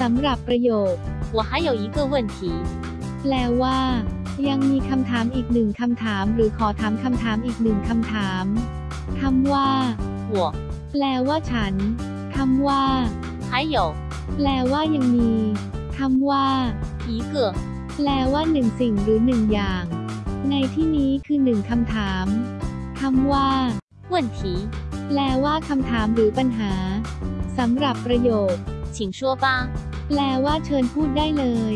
สำหรับประโยค 我还有一个问题， แปลว่า ยังมีคำถามอีกหนึ่งคำถาม หรือขอถามคำถามอีกหนึ่งคำถามคำว่า 我 แปลว่าฉันคำว่า 还有 แปลว่ายังมีคำว่า 一个 แปลว่าหนึ่งสิ่งหรือหนึ่งอย่าง ในที่นี้คือหนึ่งคำถามคำว่า 问题， แปลว่าคำถามหรือปัญหาสำหรับประโยค 请说吧。 แปลว่าเชิญพูดได้เลย